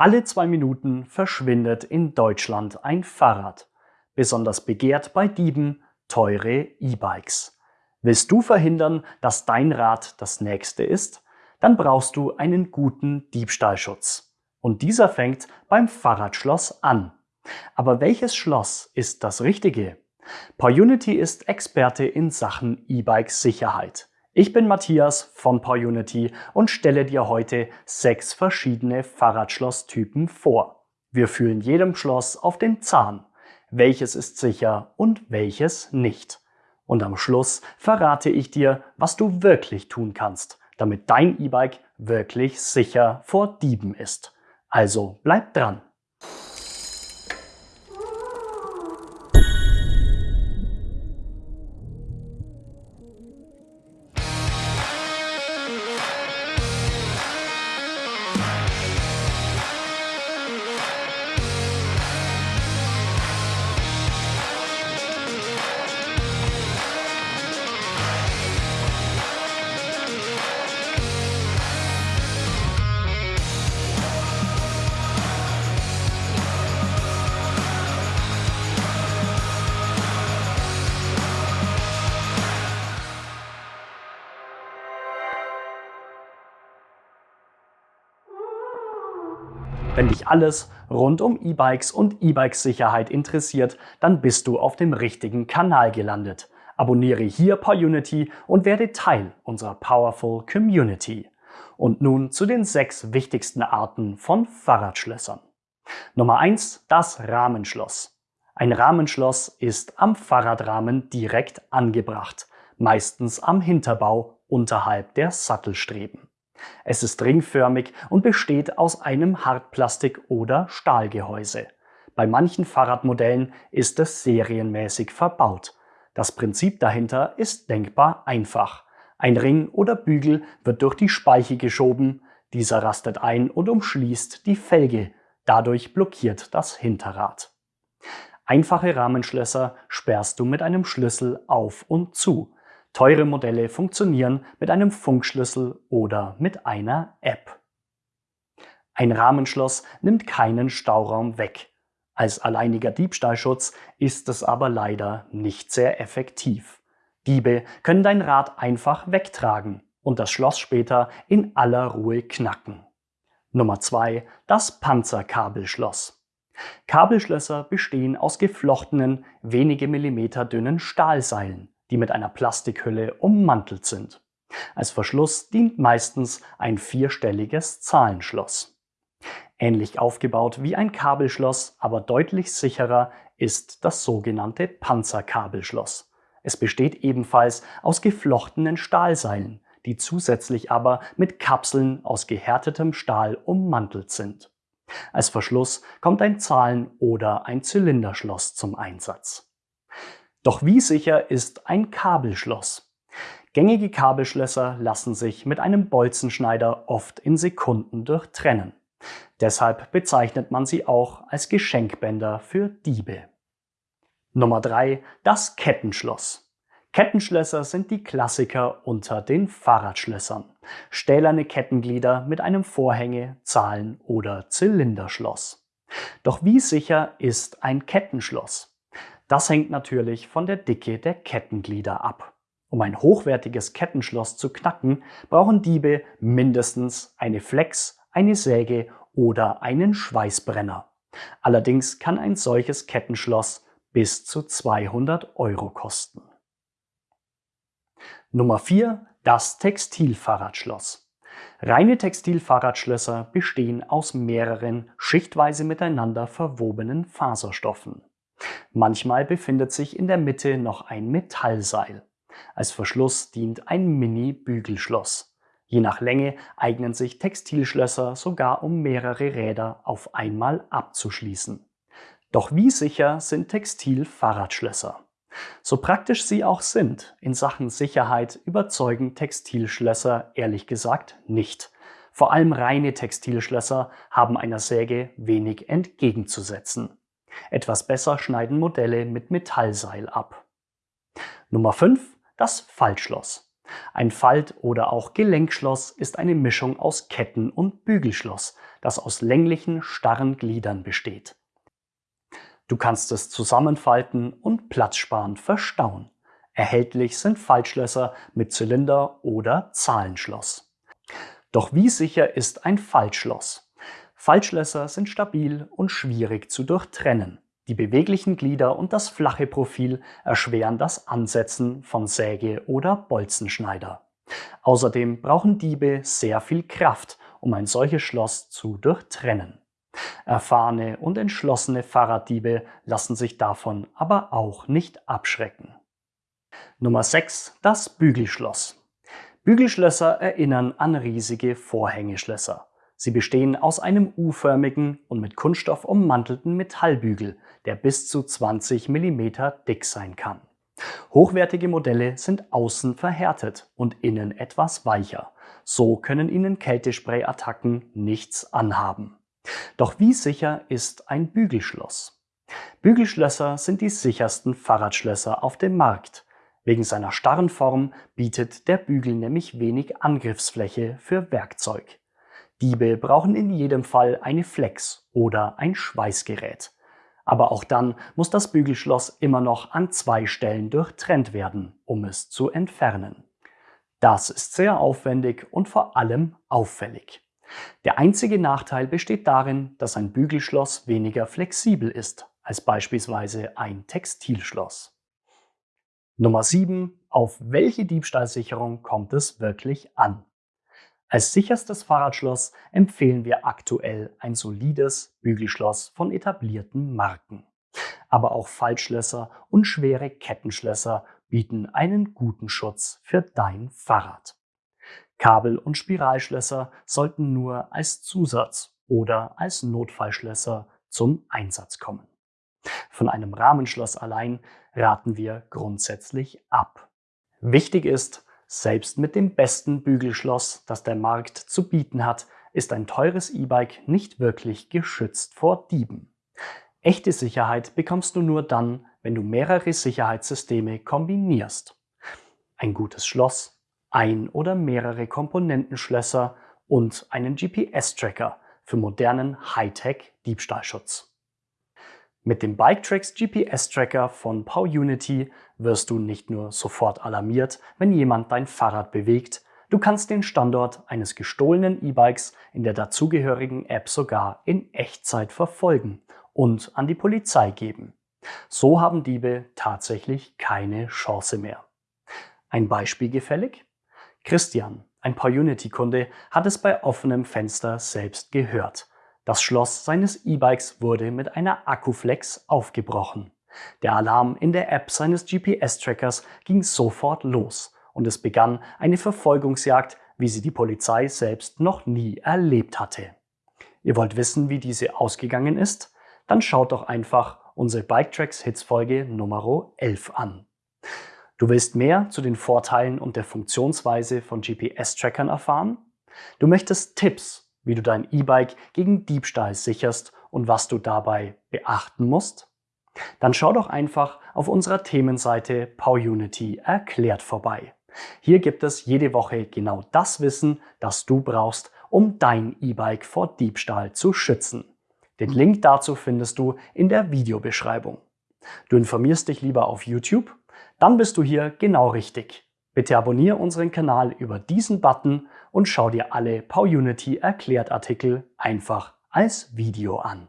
Alle zwei Minuten verschwindet in Deutschland ein Fahrrad. Besonders begehrt bei Dieben teure E-Bikes. Willst du verhindern, dass dein Rad das nächste ist? Dann brauchst du einen guten Diebstahlschutz. Und dieser fängt beim Fahrradschloss an. Aber welches Schloss ist das richtige? PowerUnity ist Experte in Sachen E-Bike-Sicherheit. Ich bin Matthias von PowerUnity und stelle dir heute sechs verschiedene Fahrradschlosstypen vor. Wir fühlen jedem Schloss auf den Zahn. Welches ist sicher und welches nicht. Und am Schluss verrate ich dir, was du wirklich tun kannst, damit dein E-Bike wirklich sicher vor Dieben ist. Also bleib dran! Wenn dich alles rund um E-Bikes und E-Bike-Sicherheit interessiert, dann bist du auf dem richtigen Kanal gelandet. Abonniere hier PowerUnity und werde Teil unserer Powerful Community. Und nun zu den sechs wichtigsten Arten von Fahrradschlössern. Nummer eins: Das Rahmenschloss. Ein Rahmenschloss ist am Fahrradrahmen direkt angebracht, meistens am Hinterbau unterhalb der Sattelstreben. Es ist ringförmig und besteht aus einem Hartplastik- oder Stahlgehäuse. Bei manchen Fahrradmodellen ist es serienmäßig verbaut. Das Prinzip dahinter ist denkbar einfach. Ein Ring oder Bügel wird durch die Speiche geschoben, dieser rastet ein und umschließt die Felge, dadurch blockiert das Hinterrad. Einfache Rahmenschlösser sperrst du mit einem Schlüssel auf und zu. Teure Modelle funktionieren mit einem Funkschlüssel oder mit einer App. Ein Rahmenschloss nimmt keinen Stauraum weg. Als alleiniger Diebstahlschutz ist es aber leider nicht sehr effektiv. Diebe können dein Rad einfach wegtragen und das Schloss später in aller Ruhe knacken. Nummer 2. Das Panzerkabelschloss. Kabelschlösser bestehen aus geflochtenen, wenige Millimeter dünnen Stahlseilen die mit einer Plastikhülle ummantelt sind. Als Verschluss dient meistens ein vierstelliges Zahlenschloss. Ähnlich aufgebaut wie ein Kabelschloss, aber deutlich sicherer ist das sogenannte Panzerkabelschloss. Es besteht ebenfalls aus geflochtenen Stahlseilen, die zusätzlich aber mit Kapseln aus gehärtetem Stahl ummantelt sind. Als Verschluss kommt ein Zahlen- oder ein Zylinderschloss zum Einsatz. Doch wie sicher ist ein Kabelschloss? Gängige Kabelschlösser lassen sich mit einem Bolzenschneider oft in Sekunden durchtrennen. Deshalb bezeichnet man sie auch als Geschenkbänder für Diebe. Nummer 3. Das Kettenschloss. Kettenschlösser sind die Klassiker unter den Fahrradschlössern. Stählerne Kettenglieder mit einem Vorhänge-, Zahlen- oder Zylinderschloss. Doch wie sicher ist ein Kettenschloss? Das hängt natürlich von der Dicke der Kettenglieder ab. Um ein hochwertiges Kettenschloss zu knacken, brauchen Diebe mindestens eine Flex, eine Säge oder einen Schweißbrenner. Allerdings kann ein solches Kettenschloss bis zu 200 Euro kosten. Nummer 4. Das Textilfahrradschloss. Reine Textilfahrradschlösser bestehen aus mehreren schichtweise miteinander verwobenen Faserstoffen. Manchmal befindet sich in der Mitte noch ein Metallseil. Als Verschluss dient ein Mini-Bügelschloss. Je nach Länge eignen sich Textilschlösser sogar um mehrere Räder auf einmal abzuschließen. Doch wie sicher sind Textil-Fahrradschlösser? So praktisch sie auch sind, in Sachen Sicherheit überzeugen Textilschlösser ehrlich gesagt nicht. Vor allem reine Textilschlösser haben einer Säge wenig entgegenzusetzen. Etwas besser schneiden Modelle mit Metallseil ab. Nummer 5. Das Faltschloss. Ein Falt- oder auch Gelenkschloss ist eine Mischung aus Ketten- und Bügelschloss, das aus länglichen, starren Gliedern besteht. Du kannst es zusammenfalten und platzsparend verstauen. Erhältlich sind Faltschlösser mit Zylinder oder Zahlenschloss. Doch wie sicher ist ein Faltschloss? Faltschlösser sind stabil und schwierig zu durchtrennen. Die beweglichen Glieder und das flache Profil erschweren das Ansetzen von Säge- oder Bolzenschneider. Außerdem brauchen Diebe sehr viel Kraft, um ein solches Schloss zu durchtrennen. Erfahrene und entschlossene Fahrraddiebe lassen sich davon aber auch nicht abschrecken. Nummer 6. Das Bügelschloss. Bügelschlösser erinnern an riesige Vorhängeschlösser. Sie bestehen aus einem U-förmigen und mit Kunststoff ummantelten Metallbügel, der bis zu 20 mm dick sein kann. Hochwertige Modelle sind außen verhärtet und innen etwas weicher. So können ihnen Kältesprayattacken nichts anhaben. Doch wie sicher ist ein Bügelschloss? Bügelschlösser sind die sichersten Fahrradschlösser auf dem Markt. Wegen seiner starren Form bietet der Bügel nämlich wenig Angriffsfläche für Werkzeug. Diebe brauchen in jedem Fall eine Flex oder ein Schweißgerät. Aber auch dann muss das Bügelschloss immer noch an zwei Stellen durchtrennt werden, um es zu entfernen. Das ist sehr aufwendig und vor allem auffällig. Der einzige Nachteil besteht darin, dass ein Bügelschloss weniger flexibel ist als beispielsweise ein Textilschloss. Nummer 7. Auf welche Diebstahlsicherung kommt es wirklich an? Als sicherstes Fahrradschloss empfehlen wir aktuell ein solides Bügelschloss von etablierten Marken. Aber auch Faltschlösser und schwere Kettenschlösser bieten einen guten Schutz für dein Fahrrad. Kabel- und Spiralschlösser sollten nur als Zusatz oder als Notfallschlösser zum Einsatz kommen. Von einem Rahmenschloss allein raten wir grundsätzlich ab. Wichtig ist, selbst mit dem besten Bügelschloss, das der Markt zu bieten hat, ist ein teures E-Bike nicht wirklich geschützt vor Dieben. Echte Sicherheit bekommst du nur dann, wenn du mehrere Sicherheitssysteme kombinierst. Ein gutes Schloss, ein oder mehrere Komponentenschlösser und einen GPS-Tracker für modernen Hightech-Diebstahlschutz. Mit dem BikeTracks GPS-Tracker von PowUnity wirst du nicht nur sofort alarmiert, wenn jemand dein Fahrrad bewegt, du kannst den Standort eines gestohlenen E-Bikes in der dazugehörigen App sogar in Echtzeit verfolgen und an die Polizei geben. So haben Diebe tatsächlich keine Chance mehr. Ein Beispiel gefällig? Christian, ein PowUnity-Kunde, hat es bei offenem Fenster selbst gehört. Das Schloss seines E-Bikes wurde mit einer Akkuflex aufgebrochen. Der Alarm in der App seines GPS-Trackers ging sofort los und es begann eine Verfolgungsjagd, wie sie die Polizei selbst noch nie erlebt hatte. Ihr wollt wissen, wie diese ausgegangen ist? Dann schaut doch einfach unsere Biketracks Hits Folge Nummer 11 an. Du willst mehr zu den Vorteilen und der Funktionsweise von GPS-Trackern erfahren? Du möchtest Tipps wie du dein E-Bike gegen Diebstahl sicherst und was du dabei beachten musst? Dann schau doch einfach auf unserer Themenseite PowUnity erklärt vorbei. Hier gibt es jede Woche genau das Wissen, das du brauchst, um dein E-Bike vor Diebstahl zu schützen. Den Link dazu findest du in der Videobeschreibung. Du informierst dich lieber auf YouTube? Dann bist du hier genau richtig. Bitte abonniere unseren Kanal über diesen Button und schau dir alle PowUnity Erklärt Artikel einfach als Video an.